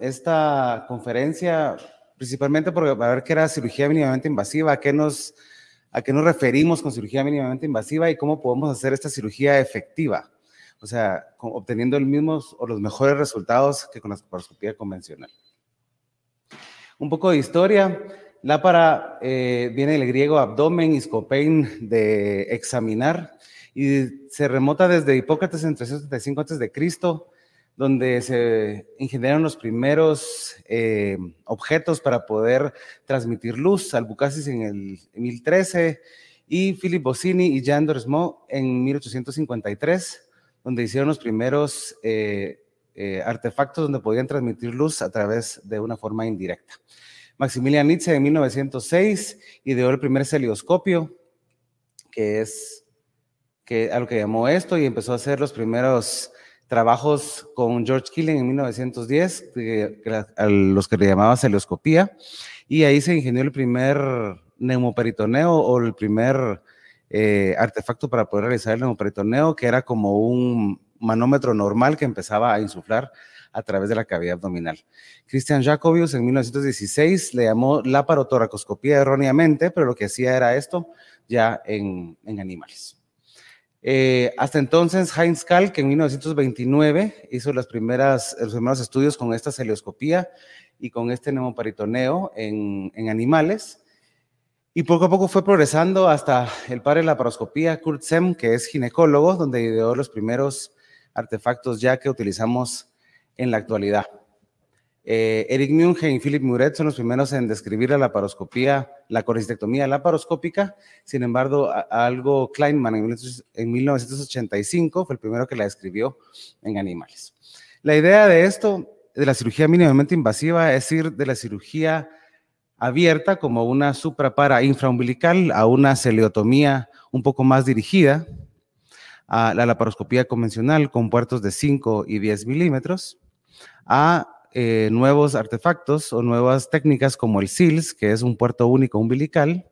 esta conferencia principalmente porque para ver qué era cirugía mínimamente invasiva, a qué, nos, a qué nos referimos con cirugía mínimamente invasiva y cómo podemos hacer esta cirugía efectiva, o sea, obteniendo el mismo o los mejores resultados que con la laparoscopía convencional. Un poco de historia. Lápara eh, viene del griego abdomen, iscopein, de examinar, y se remota desde Hipócrates en 375 a.C., donde se ingeneraron los primeros eh, objetos para poder transmitir luz, Albucasis en el 1013 y Philip Bossini y Jean Doresmo en 1853, donde hicieron los primeros eh, eh, artefactos donde podían transmitir luz a través de una forma indirecta. Maximilian Nietzsche en 1906 ideó el primer celioscopio, que es que, a lo que llamó esto y empezó a hacer los primeros trabajos con George Killing en 1910, a los que le llamaba celioscopía, y ahí se ingenió el primer neumoperitoneo o el primer eh, artefacto para poder realizar el neumoperitoneo, que era como un manómetro normal que empezaba a insuflar a través de la cavidad abdominal. Christian Jacobius en 1916 le llamó laparotoracoscopía erróneamente, pero lo que hacía era esto ya en animales. Eh, hasta entonces, Heinz Kalk en 1929 hizo las primeras, los primeros estudios con esta celioscopía y con este neumoperitoneo en, en animales. Y poco a poco fue progresando hasta el padre de la paroscopía, Kurt Sem, que es ginecólogo, donde ideó los primeros artefactos ya que utilizamos en la actualidad. Eh, Eric Munge y Philip Muret son los primeros en describir la laparoscopía, la coristectomía laparoscópica. Sin embargo, algo Kleinman en 1985 fue el primero que la describió en animales. La idea de esto, de la cirugía mínimamente invasiva, es ir de la cirugía abierta como una suprapara infraumbilical a una celeotomía un poco más dirigida, a la laparoscopía convencional con puertos de 5 y 10 milímetros, a eh, nuevos artefactos o nuevas técnicas como el SILS, que es un puerto único umbilical,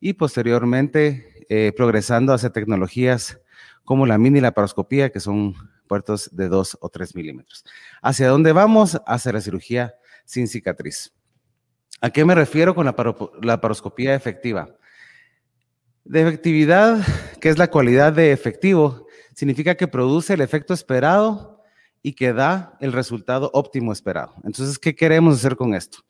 y posteriormente eh, progresando hacia tecnologías como la mini laparoscopía, que son puertos de 2 o 3 milímetros. ¿Hacia dónde vamos? Hacia la cirugía sin cicatriz. ¿A qué me refiero con la laparoscopía efectiva? De efectividad, que es la cualidad de efectivo, significa que produce el efecto esperado y que da el resultado óptimo esperado. Entonces, ¿qué queremos hacer con esto?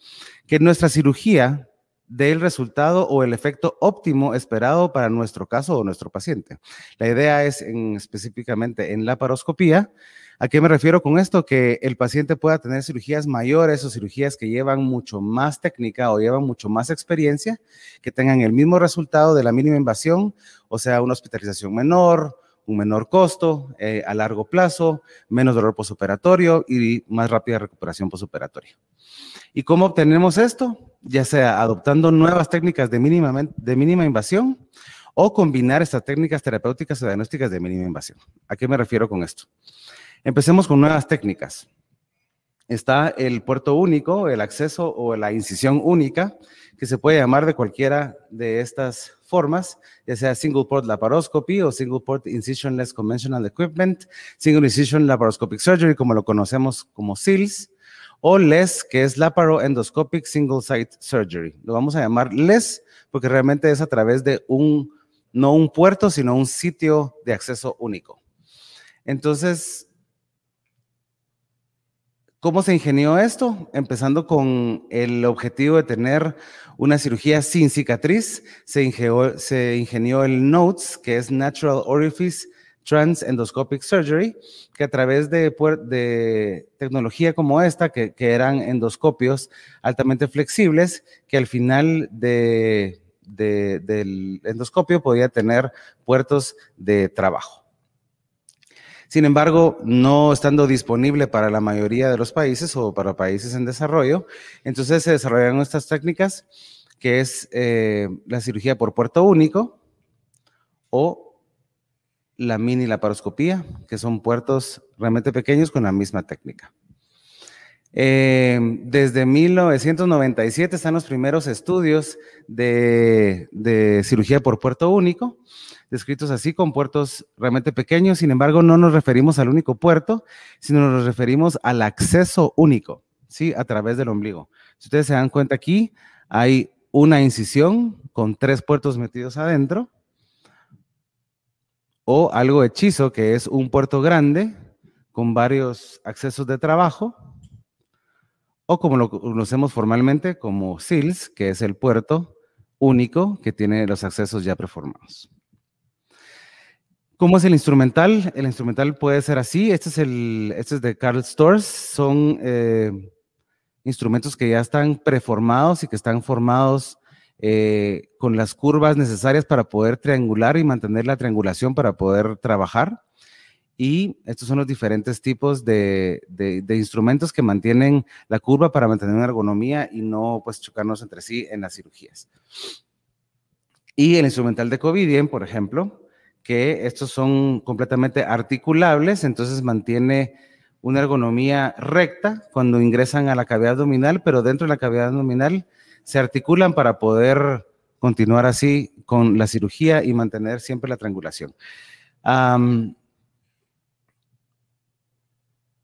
Que nuestra cirugía dé el resultado o el efecto óptimo esperado para nuestro caso o nuestro paciente. La idea es en, específicamente en la paroscopía. ¿A qué me refiero con esto? Que el paciente pueda tener cirugías mayores o cirugías que llevan mucho más técnica o llevan mucho más experiencia, que tengan el mismo resultado de la mínima invasión, o sea, una hospitalización menor, un menor costo eh, a largo plazo, menos dolor posoperatorio y más rápida recuperación posoperatoria. ¿Y cómo obtenemos esto? Ya sea adoptando nuevas técnicas de mínima, de mínima invasión o combinar estas técnicas terapéuticas o diagnósticas de mínima invasión. ¿A qué me refiero con esto? Empecemos con nuevas técnicas. Está el puerto único, el acceso o la incisión única, que se puede llamar de cualquiera de estas formas, ya sea single port laparoscopy o single port incisionless conventional equipment, single incision laparoscopic surgery, como lo conocemos como SILS, o LES, que es laparoendoscopic single site surgery. Lo vamos a llamar LES porque realmente es a través de un, no un puerto, sino un sitio de acceso único. Entonces, ¿Cómo se ingenió esto? Empezando con el objetivo de tener una cirugía sin cicatriz, se ingenió, el NOTES, que es Natural Orifice Trans Endoscopic Surgery, que a través de, tecnología como esta, que, eran endoscopios altamente flexibles, que al final del endoscopio podía tener puertos de trabajo. Sin embargo, no estando disponible para la mayoría de los países o para países en desarrollo, entonces se desarrollaron estas técnicas que es eh, la cirugía por puerto único o la mini laparoscopía, que son puertos realmente pequeños con la misma técnica. Eh, desde 1997 están los primeros estudios de, cirugía por puerto único descritos así, con puertos realmente pequeños. Sin embargo, no nos referimos al único puerto, sino nos referimos al acceso único. ¿sí? A través del ombligo. Si ustedes se dan cuenta aquí, hay una incisión con tres puertos metidos adentro, o algo hechizo, que es un puerto grande con varios accesos de trabajo, o como lo conocemos formalmente como SILS, que es el puerto único que tiene los accesos ya preformados. ¿Cómo es el instrumental? El instrumental puede ser así. Este es, este es de Carl Stores. Son eh, instrumentos que ya están preformados y que están formados eh, con las curvas necesarias para poder triangular y mantener la triangulación para poder trabajar. Y estos son los diferentes tipos de, instrumentos que mantienen la curva para mantener una ergonomía y no pues chocarnos entre sí en las cirugías. Y el instrumental de Covidien, por ejemplo, que estos son completamente articulables, entonces mantiene una ergonomía recta cuando ingresan a la cavidad abdominal, pero dentro de la cavidad abdominal se articulan para poder continuar así con la cirugía y mantener siempre la triangulación.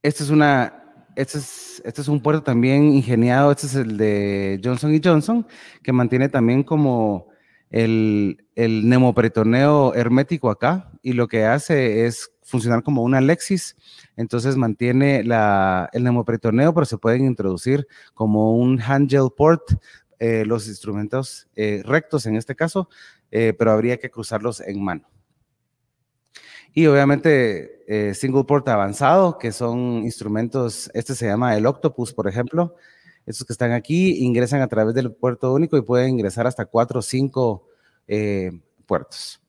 Este, es una, este, es, este es un puerto también ingeniado, este es el de Johnson Johnson, que mantiene también como el, el nemoperitoneo hermético acá y lo que hace es funcionar como una Lexis, entonces mantiene la, el nemoperitoneo, pero se pueden introducir como un handgel port, eh, los instrumentos eh, rectos en este caso, eh, pero habría que cruzarlos en mano. Y obviamente single port avanzado, que son instrumentos, este se llama el Octopus, por ejemplo, estos que están aquí ingresan a través del puerto único y pueden ingresar hasta cuatro o cinco puertos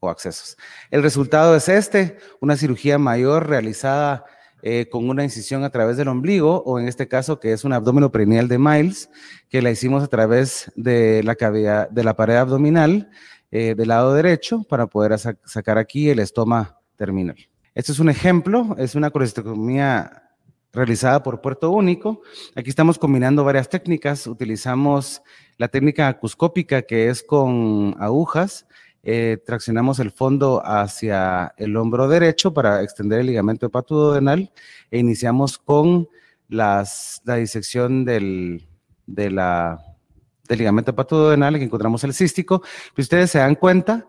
o accesos. El resultado es este, una cirugía mayor realizada eh, con una incisión a través del ombligo, o en este caso que es un abdomen perineal de Miles, que la hicimos a través de la, cavidad, de la pared abdominal eh, del lado derecho para poder sacar aquí el estoma terminal. Este es un ejemplo, es una colestectomía realizada por puerto único. Aquí estamos combinando varias técnicas. Utilizamos la técnica acuscópica, que es con agujas, eh, traccionamos el fondo hacia el hombro derecho para extender el ligamento hepatoduodenal e iniciamos con las, la disección del, de la, del ligamento hepatoduodenal que encontramos el cístico. Si ustedes se dan cuenta,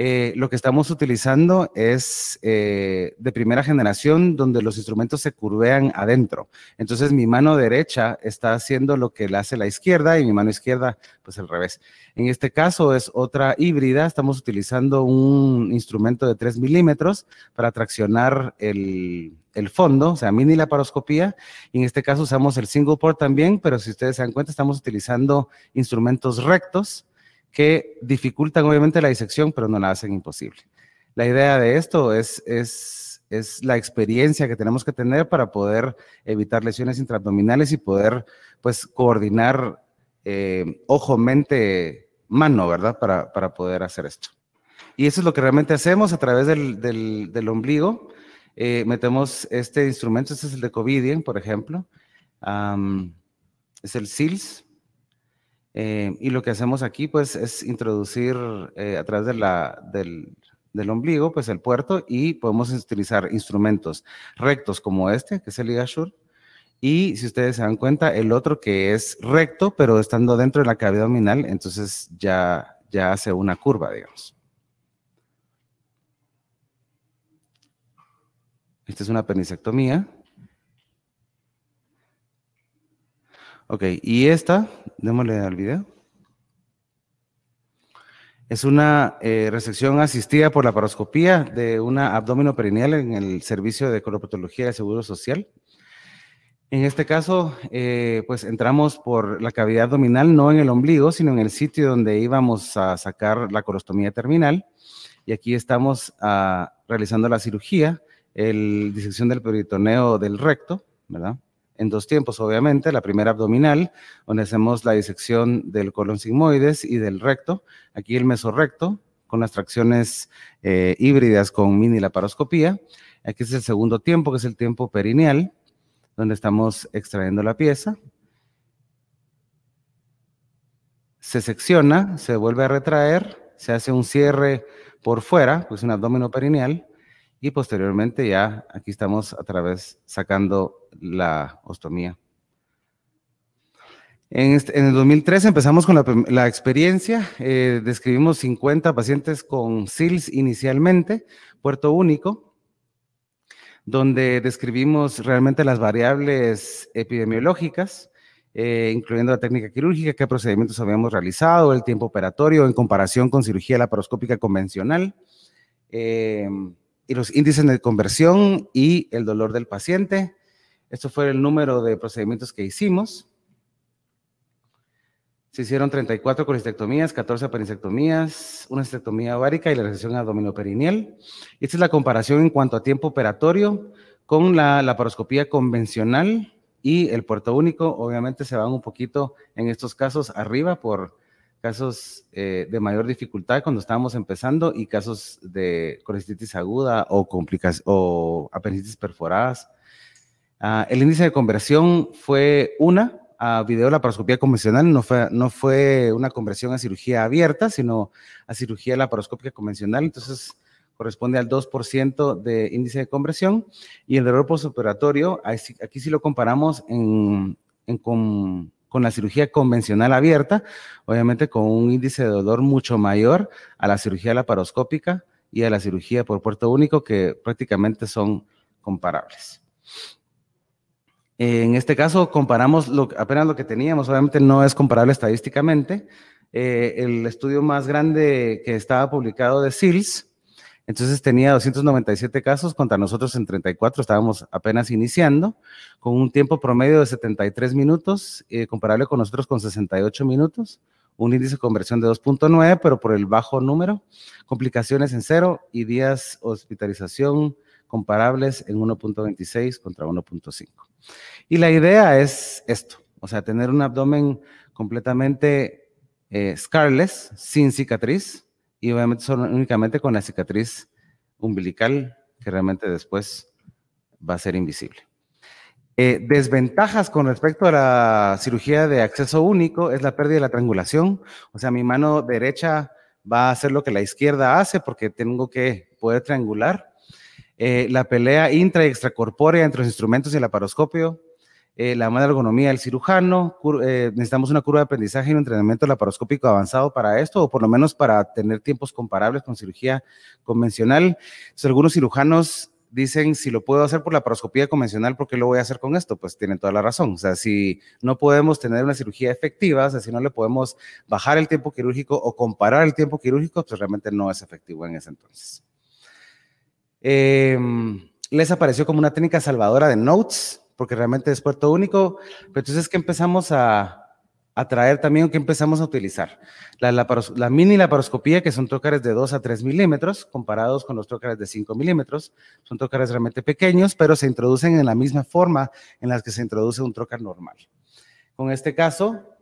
eh, lo que estamos utilizando es eh, de primera generación donde los instrumentos se curvean adentro. Entonces mi mano derecha está haciendo lo que le hace la izquierda y mi mano izquierda pues al revés. En este caso es otra híbrida, estamos utilizando un instrumento de 3 milímetros para traccionar el, el fondo, o sea, mini laparoscopía. Y en este caso usamos el single port también, pero si ustedes se dan cuenta, estamos utilizando instrumentos rectos que dificultan obviamente la disección, pero no la hacen imposible. La idea de esto es, es, es la experiencia que tenemos que tener para poder evitar lesiones intraabdominales y poder pues coordinar eh, ojo, mente, mano, ¿verdad? Para, para, poder hacer esto. Y eso es lo que realmente hacemos a través del, del, del ombligo. Eh, metemos este instrumento, este es el de Covidien, por ejemplo. es el SILS, eh, y lo que hacemos aquí, pues, es introducir eh, a través del, del, ombligo, pues, el puerto y podemos utilizar instrumentos rectos como este, que es el Ligashur, y si ustedes se dan cuenta, el otro que es recto, pero estando dentro de la cavidad abdominal, entonces ya, ya hace una curva, digamos. Esta es una penicectomía. Ok, y esta, démosle al video. Es una eh, resección asistida por la paroscopía de una abdomen perineal en el servicio de colopatología de Seguro Social. En este caso, eh, pues entramos por la cavidad abdominal, no en el ombligo, sino en el sitio donde íbamos a sacar la colostomía terminal. Y aquí estamos ah, realizando la cirugía, el disección del peritoneo del recto, ¿verdad? En dos tiempos, obviamente. La primera abdominal, donde hacemos la disección del colon sigmoides y del recto. Aquí el mesorrecto, con las tracciones eh, híbridas con mini laparoscopía. Aquí es el segundo tiempo, que es el tiempo perineal, donde estamos extrayendo la pieza. Se secciona, se vuelve a retraer, se hace un cierre por fuera, pues un abdomen perineal, y posteriormente ya aquí estamos a través sacando la ostomía. En, este, el 2013 empezamos con la, experiencia, eh, describimos 50 pacientes con SILS inicialmente, puerto único, donde describimos realmente las variables epidemiológicas, eh, incluyendo la técnica quirúrgica, qué procedimientos habíamos realizado, el tiempo operatorio en comparación con cirugía laparoscópica convencional, eh, y los índices de conversión y el dolor del paciente. Esto fue el número de procedimientos que hicimos. Se hicieron 34 colistectomías, 14 apendicectomías, una estectomía ovárica y la recesión abdominoperineal. Esta es la comparación en cuanto a tiempo operatorio con la laparoscopía convencional y el puerto único. Obviamente se van un poquito en estos casos arriba por casos eh, de mayor dificultad cuando estábamos empezando y casos de colestitis aguda o, o apendicitis perforadas. Ah, el índice de conversión fue una, a video laparoscopía convencional, no fue, no fue una conversión a cirugía abierta, sino a cirugía laparoscópica convencional, entonces corresponde al 2% de índice de conversión, y el dolor postoperatorio, aquí sí lo comparamos con, con, la cirugía convencional abierta, obviamente con un índice de dolor mucho mayor a la cirugía laparoscópica y a la cirugía por puerto único, que prácticamente son comparables. En este caso comparamos lo, apenas lo que teníamos, obviamente no es comparable estadísticamente. Eh, el estudio más grande que estaba publicado de SILS, entonces tenía 297 casos contra nosotros en 34, estábamos apenas iniciando, con un tiempo promedio de 73 minutos, eh, comparable con nosotros con 68 minutos, un índice de conversión de 2.9, pero por el bajo número, complicaciones en cero y días hospitalización comparables en 1.26 contra 1.5. Y la idea es esto, o sea, tener un abdomen completamente eh, scarless, sin cicatriz, y obviamente solo, únicamente con la cicatriz umbilical, que realmente después va a ser invisible. Eh, desventajas con respecto a la cirugía de acceso único es la pérdida de la triangulación, o sea, mi mano derecha va a hacer lo que la izquierda hace porque tengo que poder triangular. Eh, la pelea intra y extracorpórea entre los instrumentos y el laparoscopio, eh, la mala ergonomía del cirujano, eh, necesitamos una curva de aprendizaje y un entrenamiento laparoscópico avanzado para esto, o por lo menos para tener tiempos comparables con cirugía convencional. algunos cirujanos dicen, si lo puedo hacer por la laparoscopía convencional, ¿por qué lo voy a hacer con esto? Pues tienen toda la razón. O sea, si no podemos tener una cirugía efectiva, o sea, si no le podemos bajar el tiempo quirúrgico o comparar el tiempo quirúrgico, pues realmente no es efectivo en ese entonces. Em, les apareció como una técnica salvadora de notes, porque realmente es puerto único, pero entonces, ¿qué empezamos a, a traer también? ¿Qué empezamos a utilizar? La, la, mini laparoscopía, que son trócares de 2 a 3 milímetros, comparados con los trócares de 5 milímetros. Son trócares realmente pequeños, pero se introducen en la misma forma en la que se introduce un trócar normal. Con este caso,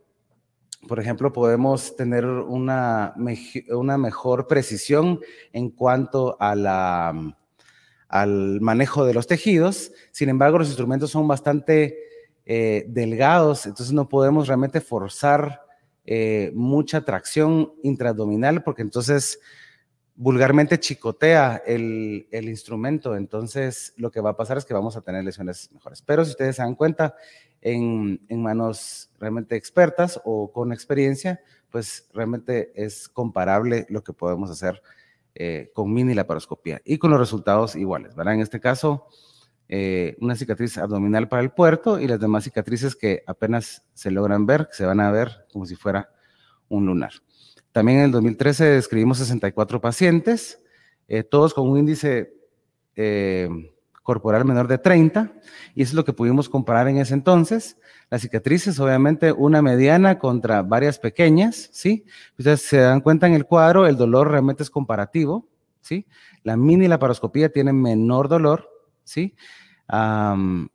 por ejemplo, podemos tener una, una mejor precisión en cuanto a la al manejo de los tejidos. Sin embargo, los instrumentos son bastante eh, delgados, entonces no podemos realmente forzar eh, mucha tracción intraabdominal porque entonces vulgarmente chicotea el, instrumento, entonces lo que va a pasar es que vamos a tener lesiones mejores. Pero si ustedes se dan cuenta, en, en manos realmente expertas o con experiencia, pues realmente es comparable lo que podemos hacer eh, con mini laparoscopía y con los resultados iguales, ¿verdad? En este caso, eh, una cicatriz abdominal para el puerto y las demás cicatrices que apenas se logran ver, se van a ver como si fuera un lunar. También en el 2013 describimos 64 pacientes, eh, todos con un índice corporal menor de 30, y eso es lo que pudimos comparar en ese entonces. Las cicatrices, obviamente, una mediana contra varias pequeñas, ¿sí? Ustedes se dan cuenta en el cuadro, el dolor realmente es comparativo, ¿sí? La mini laparoscopía tiene menor dolor, ¿sí?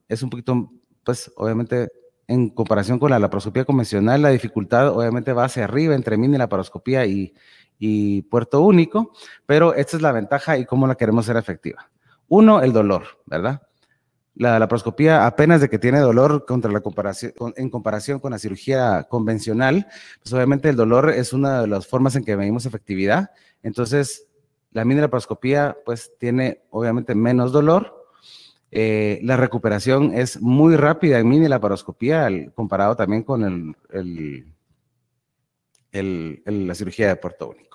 es un poquito, pues, obviamente, en comparación con la laparoscopía convencional, la dificultad obviamente va hacia arriba entre mini laparoscopía y, y puerto único, pero esta es la ventaja y cómo la queremos hacer efectiva. Uno, el dolor, ¿verdad? La laparoscopía apenas de que tiene dolor contra la comparación, en comparación con la cirugía convencional, pues obviamente el dolor es una de las formas en que medimos efectividad. Entonces, la mini laparoscopía pues tiene obviamente menos dolor. Eh, la recuperación es muy rápida en mini laparoscopía, comparado también con la cirugía de puerto único.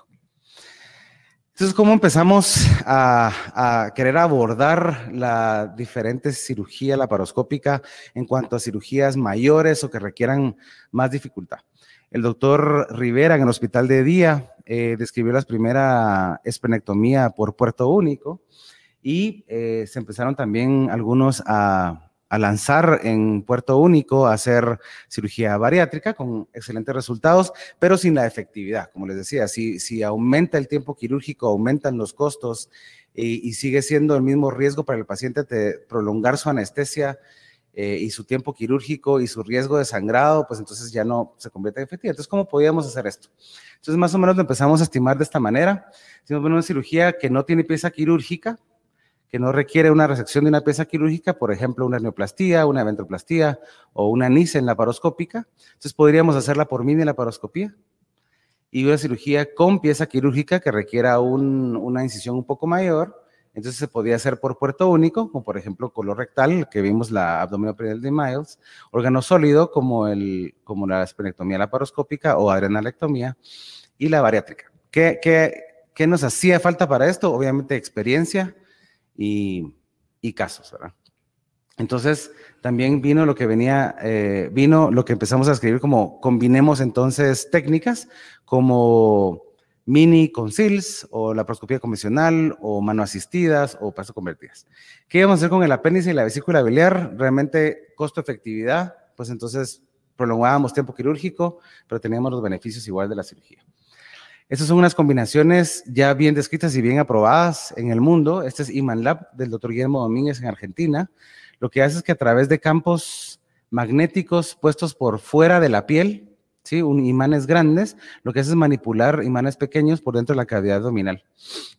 Entonces, ¿cómo empezamos a, querer abordar la diferente cirugía laparoscópica en cuanto a cirugías mayores o que requieran más dificultad? El doctor Rivera en el hospital de día eh, describió la primera esplenectomía por puerto único y eh, se empezaron también algunos a a lanzar en Puerto Único a hacer cirugía bariátrica con excelentes resultados, pero sin la efectividad. Como les decía, si, si aumenta el tiempo quirúrgico, aumentan los costos y, sigue siendo el mismo riesgo para el paciente de prolongar su anestesia eh, y su tiempo quirúrgico y su riesgo de sangrado, pues entonces ya no se convierte en efectiva. Entonces, ¿cómo podíamos hacer esto? Entonces, más o menos lo empezamos a estimar de esta manera. Hicimos una cirugía que no tiene pieza quirúrgica, que no requiere una resección de una pieza quirúrgica, por ejemplo, una neoplastía, una ventroplastía o una NICE en laparoscópica. Entonces podríamos hacerla por mini laparoscopía y una cirugía con pieza quirúrgica que requiera una incisión un poco mayor. Entonces se podía hacer por puerto único, como por ejemplo color rectal, que vimos la abdominoperineal de Miles, órgano sólido como, la esplenectomía laparoscópica o adrenalectomía y la bariátrica. ¿Qué, qué, qué nos hacía falta para esto? Obviamente experiencia, y, casos, ¿verdad? Entonces, también vino lo que venía, eh, vino lo que empezamos a escribir como combinemos entonces técnicas como mini con SILS o la proscopía convencional o mano asistidas o paso convertidas. ¿Qué íbamos a hacer con el apéndice y la vesícula biliar? Realmente costo-efectividad, pues entonces prolongábamos tiempo quirúrgico, pero teníamos los beneficios igual de la cirugía. Estas son unas combinaciones ya bien descritas y bien aprobadas en el mundo. Este es Iman Lab del doctor Guillermo Domínguez en Argentina. Lo que hace es que a través de campos magnéticos puestos por fuera de la piel, ¿sí? Un, imanes grandes, lo que hace es manipular imanes pequeños por dentro de la cavidad abdominal.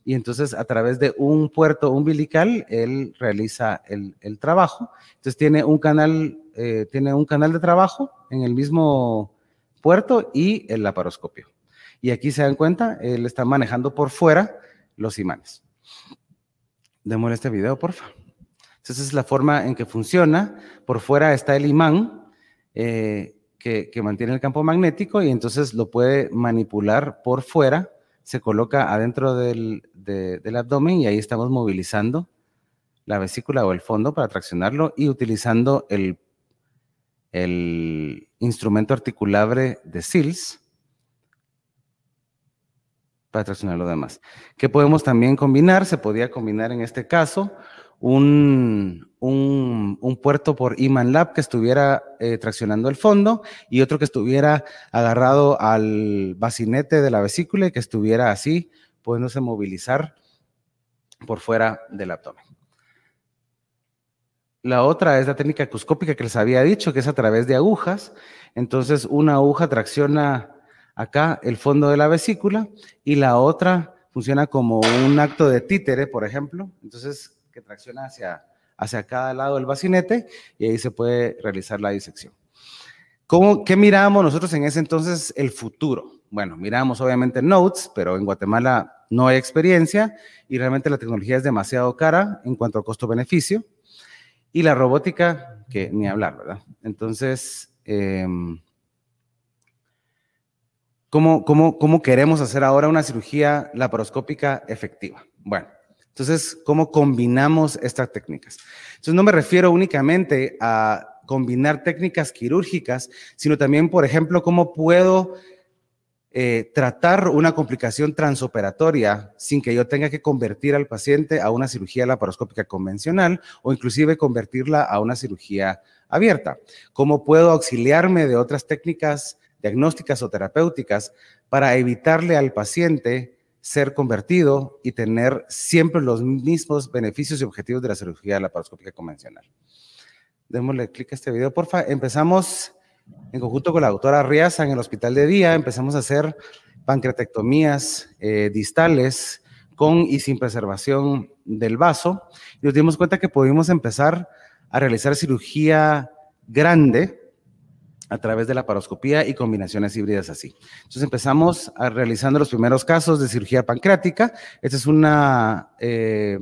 Y entonces a través de un puerto umbilical, él realiza el, trabajo. Entonces tiene un canal, eh, tiene un canal de trabajo en el mismo puerto y el laparoscopio. Y aquí se dan cuenta, él está manejando por fuera los imanes. Démosle este video, por favor. Entonces es la forma en que funciona. Por fuera está el imán eh, que, mantiene el campo magnético y entonces lo puede manipular por fuera. Se coloca adentro del, del abdomen y ahí estamos movilizando la vesícula o el fondo para traccionarlo y utilizando el, el instrumento articulable de SILS para traccionar lo demás. ¿Qué podemos también combinar? Se podía combinar en este caso un, un, puerto por Iman Lab que estuviera eh, traccionando el fondo y otro que estuviera agarrado al bacinete de la vesícula y que estuviera así, pudiéndose movilizar por fuera del abdomen. La otra es la técnica acuscópica que les había dicho, que es a través de agujas. Entonces, una aguja tracciona acá el fondo de la vesícula y la otra funciona como un acto de títere, por ejemplo, entonces que tracciona hacia, hacia cada lado del bacinete y ahí se puede realizar la disección. ¿Cómo, ¿Qué miramos nosotros en ese entonces? El futuro. Bueno, miramos obviamente Notes, pero en Guatemala no hay experiencia y realmente la tecnología es demasiado cara en cuanto a costo-beneficio. Y la robótica, que ni hablar, ¿verdad? Entonces, eh, ¿Cómo, cómo, queremos hacer ahora una cirugía laparoscópica efectiva? Bueno, entonces, ¿cómo combinamos estas técnicas? Entonces, no me refiero únicamente a combinar técnicas quirúrgicas, sino también, por ejemplo, cómo puedo eh, tratar una complicación transoperatoria sin que yo tenga que convertir al paciente a una cirugía laparoscópica convencional o inclusive convertirla a una cirugía abierta. ¿Cómo puedo auxiliarme de otras técnicas diagnósticas o terapéuticas para evitarle al paciente ser convertido y tener siempre los mismos beneficios y objetivos de la cirugía laparoscópica convencional. Démosle clic a este video, porfa. Empezamos en conjunto con la doctora Riaza en el hospital de día, empezamos a hacer pancreatectomías eh, distales con y sin preservación del vaso y nos dimos cuenta que pudimos empezar a realizar cirugía grande a través de la paroscopía y combinaciones híbridas así. Entonces empezamos a realizando los primeros casos de cirugía pancreática. Esta es una, eh,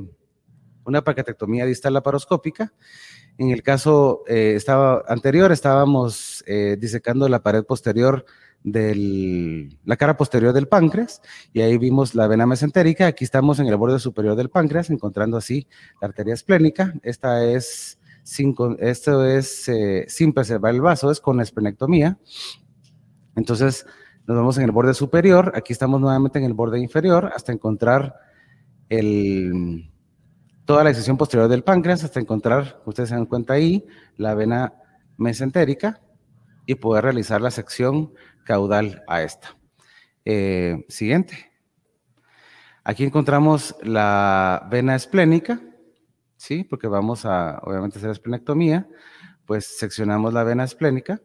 una pancreatectomía distal laparoscópica. En el caso eh, estaba, anterior estábamos eh, disecando la pared posterior de la cara posterior del páncreas y ahí vimos la vena mesentérica. Aquí estamos en el borde superior del páncreas, encontrando así la arteria esplénica. Esta es sin, esto es eh, sin preservar el vaso, es con esplenectomía. Entonces, nos vamos en el borde superior, aquí estamos nuevamente en el borde inferior hasta encontrar toda la sección posterior del páncreas, hasta encontrar, ustedes se dan cuenta ahí, la vena mesentérica y poder realizar la sección caudal a esta. Eh, siguiente. Aquí encontramos la vena esplénica, ¿sí? Porque vamos a, obviamente, hacer esplenectomía. Pues seccionamos la vena esplénica.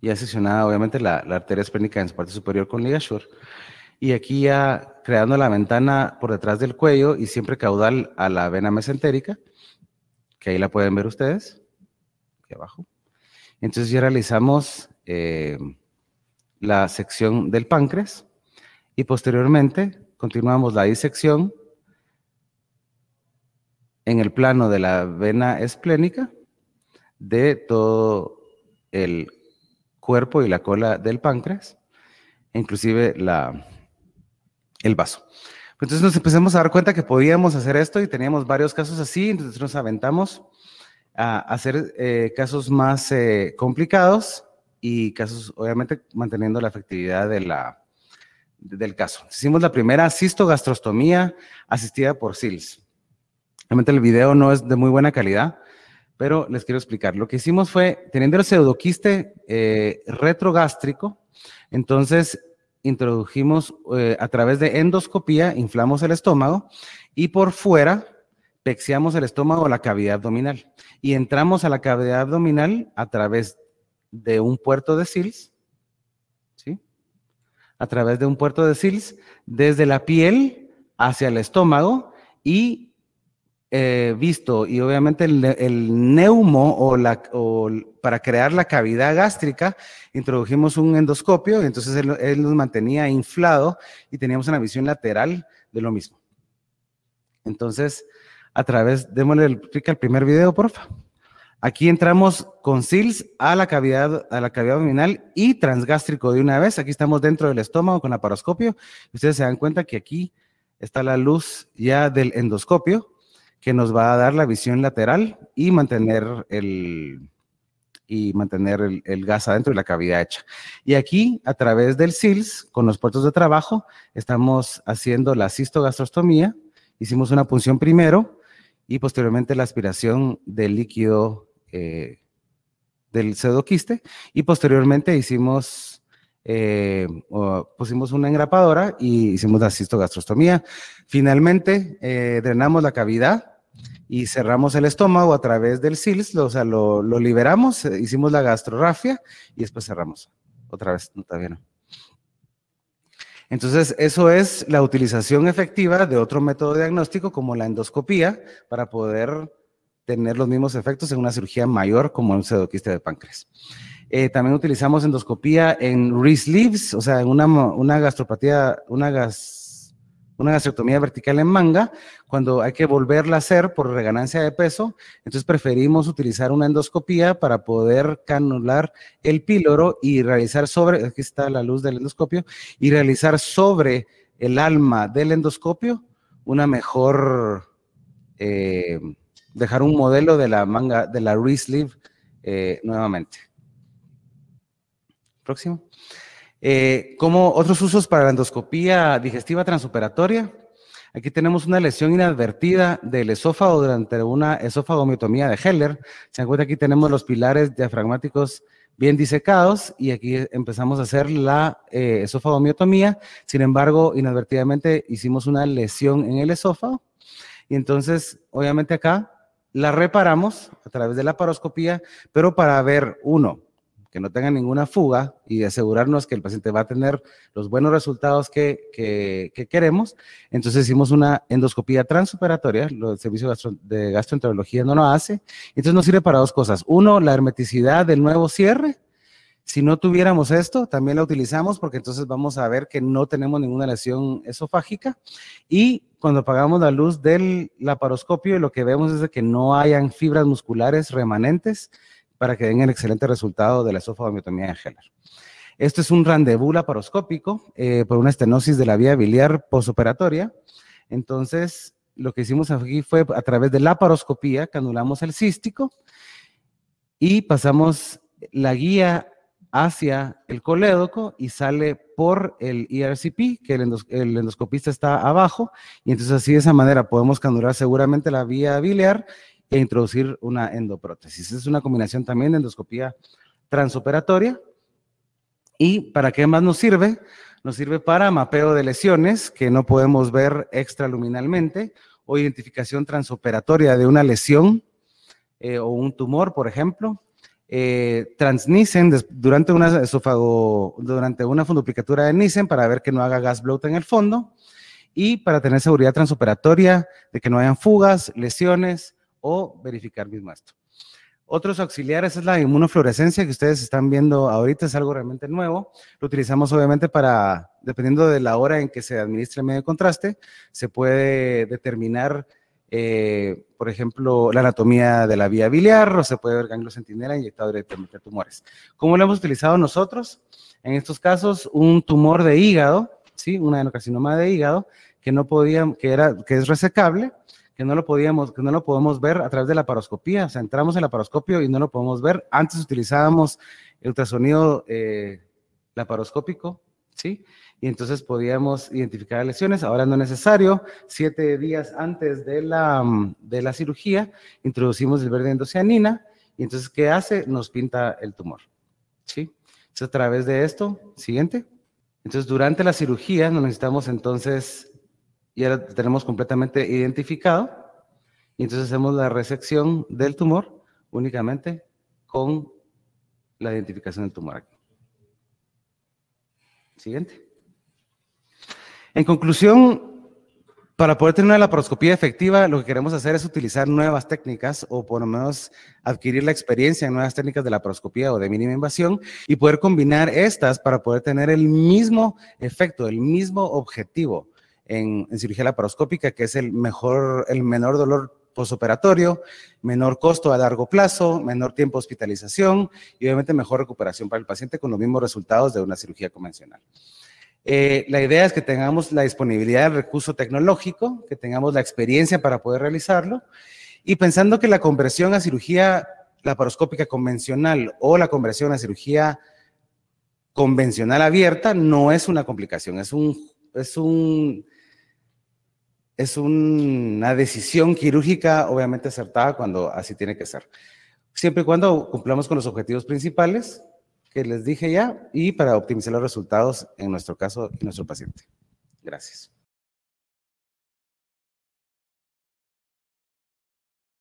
Ya seccionada, obviamente, la, arteria esplénica en su parte superior con ligasure. Y aquí ya creando la ventana por detrás del cuello y siempre caudal a la vena mesentérica, que ahí la pueden ver ustedes, aquí abajo. Entonces ya realizamos eh, la sección del páncreas y posteriormente continuamos la disección en el plano de la vena esplénica de todo el cuerpo y la cola del páncreas, inclusive la, el vaso. Entonces nos empezamos a dar cuenta que podíamos hacer esto y teníamos varios casos así, entonces nos aventamos a hacer eh, casos más eh, complicados y casos, obviamente, manteniendo la efectividad de la, del caso. Hicimos la primera cistogastrostomía asistida por SILS. Realmente el video no es de muy buena calidad, pero les quiero explicar. Lo que hicimos fue, teniendo el pseudoquiste eh, retrogástrico, entonces introdujimos eh, a través de endoscopía, inflamos el estómago y por fuera pexiamos el estómago a la cavidad abdominal. Y entramos a la cavidad abdominal a través de un puerto de SILS a través de un puerto de SILS desde la piel hacia el estómago y eh, visto, y obviamente el, neumo o, la, para crear la cavidad gástrica, introdujimos un endoscopio y entonces él, nos mantenía inflado y teníamos una visión lateral de lo mismo. Entonces, a través, démosle el clic al primer video, por favor. Aquí entramos con SILS a la cavidad, a la cavidad abdominal y transgástrico de una vez. Aquí estamos dentro del estómago con la paroscopio. Ustedes se dan cuenta que aquí está la luz ya del endoscopio que nos va a dar la visión lateral y mantener el, y mantener el, gas adentro de la cavidad hecha. Y aquí, a través del SILS, con los puertos de trabajo, estamos haciendo la cistogastrostomía. Hicimos una punción primero y posteriormente la aspiración del líquido eh, del pseudoquiste y posteriormente hicimos, eh, pusimos una engrapadora y hicimos la cistogastrostomía. Finalmente eh, drenamos la cavidad y cerramos el estómago a través del SILS, o sea, lo, liberamos, hicimos la gastrorafia y después cerramos. Otra vez, no, todavía no. Entonces, eso es la utilización efectiva de otro método diagnóstico como la endoscopía para poder tener los mismos efectos en una cirugía mayor como un pseudoquiste de páncreas. Eh, también utilizamos endoscopía en re-sleeves, o sea, en una, una gastropatía, una, gas, una gastrectomía vertical en manga, cuando hay que volverla a hacer por reganancia de peso, entonces preferimos utilizar una endoscopía para poder canular el píloro y realizar sobre, aquí está la luz del endoscopio, y realizar sobre el alma del endoscopio una mejor... Eh, dejar un modelo de la manga, de la re-sleeve eh, nuevamente. Próximo. Eh, como otros usos para la endoscopía digestiva transoperatoria, aquí tenemos una lesión inadvertida del esófago durante una esófagomiotomía de Heller. Se encuentra aquí tenemos los pilares diafragmáticos bien disecados y aquí empezamos a hacer la eh, esófagomiotomía. Sin embargo, inadvertidamente hicimos una lesión en el esófago y entonces, obviamente acá la reparamos a través de la paroscopía, pero para ver, uno, que no tenga ninguna fuga y asegurarnos que el paciente va a tener los buenos resultados que, queremos, entonces hicimos una endoscopía transoperatoria, el servicio de gastroenterología no lo hace, entonces nos sirve para dos cosas. Uno, la hermeticidad del nuevo cierre, Si no tuviéramos esto, también la utilizamos porque entonces vamos a ver que no tenemos ninguna lesión esofágica. Y cuando apagamos la luz del laparoscopio, lo que vemos es que no hayan fibras musculares remanentes para que den el excelente resultado de la esofagomiotomía de Heller. Esto es un rendezvous laparoscópico eh, por una estenosis de la vía biliar posoperatoria. Entonces, lo que hicimos aquí fue a través de la laparoscopía que anulamos el cístico y pasamos la guía hacia el colédoco y sale por el ERCP, que el, endoscopista está abajo, y entonces así de esa manera podemos canular seguramente la vía biliar e introducir una endoprótesis. Es una combinación también de endoscopía transoperatoria. ¿Y para qué más nos sirve? Nos sirve para mapeo de lesiones que no podemos ver extraluminalmente o identificación transoperatoria de una lesión eh, o un tumor, por ejemplo, eh, durante una esófago, durante una fundoplicatura de Nissen para ver que no haga gas bloat en el fondo y para tener seguridad transoperatoria de que no hayan fugas, lesiones o verificar mismo esto. Otros auxiliares es la inmunofluorescencia que ustedes están viendo ahorita, es algo realmente nuevo. Lo utilizamos obviamente para, dependiendo de la hora en que se administre el medio contraste, se puede determinar eh, por ejemplo, la anatomía de la vía biliar, o se puede ver ganglio centinela inyectado directamente a tumores. ¿Cómo lo hemos utilizado nosotros? En estos casos, un tumor de hígado, ¿sí? un adenocarcinoma de hígado, que no podía, que, era, que es resecable, que no lo podíamos, que no lo podemos ver a través de la paroscopía, o sea, entramos en la paroscopio y no lo podemos ver. Antes utilizábamos el ultrasonido eh, laparoscópico, y entonces podíamos identificar lesiones. Ahora no es necesario. Siete días antes de la, de la cirugía, introducimos el verde endocianina y entonces, ¿qué hace? Nos pinta el tumor. ¿Sí? Entonces, a través de esto, siguiente. Entonces, durante la cirugía nos necesitamos entonces, ya lo tenemos completamente identificado, y entonces hacemos la resección del tumor únicamente con la identificación del tumor aquí. Siguiente. En conclusión, para poder tener una laparoscopía efectiva, lo que queremos hacer es utilizar nuevas técnicas o por lo menos adquirir la experiencia en nuevas técnicas de laparoscopía o de mínima invasión y poder combinar estas para poder tener el mismo efecto, el mismo objetivo en, cirugía laparoscópica, que es el mejor, el menor dolor postoperatorio, menor costo a largo plazo, menor tiempo de hospitalización y obviamente mejor recuperación para el paciente con los mismos resultados de una cirugía convencional. Eh, la idea es que tengamos la disponibilidad del recurso tecnológico, que tengamos la experiencia para poder realizarlo, y pensando que la conversión a cirugía laparoscópica convencional o la conversión a cirugía convencional abierta no es una complicación, es, un, es, un, es una decisión quirúrgica obviamente acertada cuando así tiene que ser. Siempre y cuando cumplamos con los objetivos principales, que les dije ya y para optimizar los resultados en nuestro caso y nuestro paciente. Gracias.